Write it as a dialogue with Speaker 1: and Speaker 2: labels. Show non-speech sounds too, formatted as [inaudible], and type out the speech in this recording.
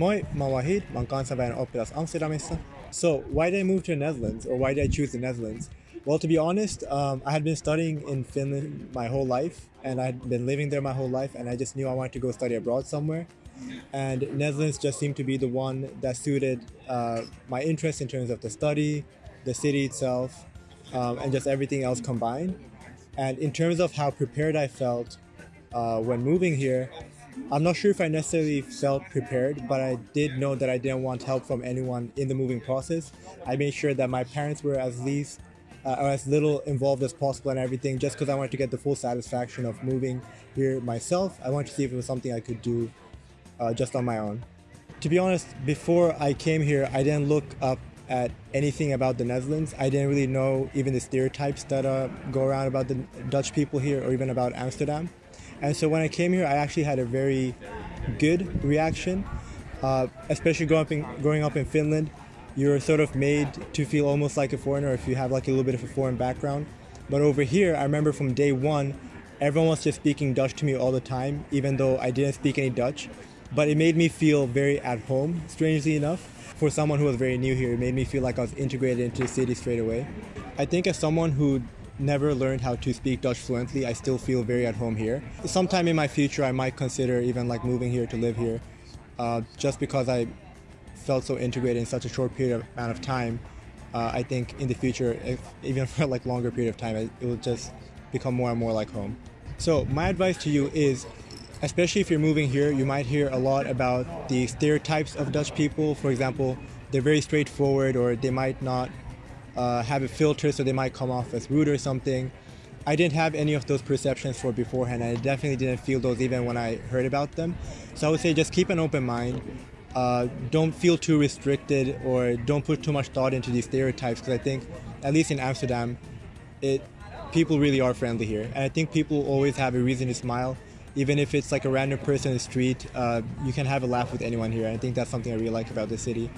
Speaker 1: Moi, mä oon Wahid, mä oon kansainvälinen oppilas Amsterdamissa. So, why did I move to the Netherlands, or why did I choose the Netherlands? Well, to be honest, um, I had been studying in Finland my whole life, and I had been living there my whole life, and I just knew I wanted to go study abroad somewhere. And Netherlands just seemed to be the one that suited uh, my interest in terms of the study, the city itself, um, and just everything else combined. And in terms of how prepared I felt uh, when moving here, I'm not sure if I necessarily felt prepared, but I did know that I didn't want help from anyone in the moving process. I made sure that my parents were as least uh, or as little involved as possible and everything, just because I wanted to get the full satisfaction of moving here myself. I wanted to see if it was something I could do uh, just on my own. To be honest, before I came here, I didn't look up at anything about the Netherlands. I didn't really know even the stereotypes that uh, go around about the Dutch people here or even about Amsterdam. And so when I came here, I actually had a very good reaction, uh, especially growing up, in, growing up in Finland. You're sort of made to feel almost like a foreigner if you have like a little bit of a foreign background. But over here, I remember from day one, everyone was just speaking Dutch to me all the time, even though I didn't speak any Dutch. But it made me feel very at home, strangely enough. For someone who was very new here, it made me feel like I was integrated into the city straight away. I think as someone who never learned how to speak Dutch fluently, I still feel very at home here. Sometime in my future, I might consider even like moving here to live here, uh, just because I felt so integrated in such a short period of amount of time. Uh, I think in the future, if, even [laughs] for like longer period of time, it, it will just become more and more like home. So my advice to you is, especially if you're moving here, you might hear a lot about the stereotypes of Dutch people. For example, they're very straightforward, or they might not uh, have a filter so they might come off as rude or something. I didn't have any of those perceptions for beforehand. I definitely didn't feel those even when I heard about them. So I would say just keep an open mind. Uh, don't feel too restricted or don't put too much thought into these stereotypes because I think, at least in Amsterdam, it people really are friendly here. And I think people always have a reason to smile. Even if it's like a random person in the street, uh, you can have a laugh with anyone here. And I think that's something I really like about the city.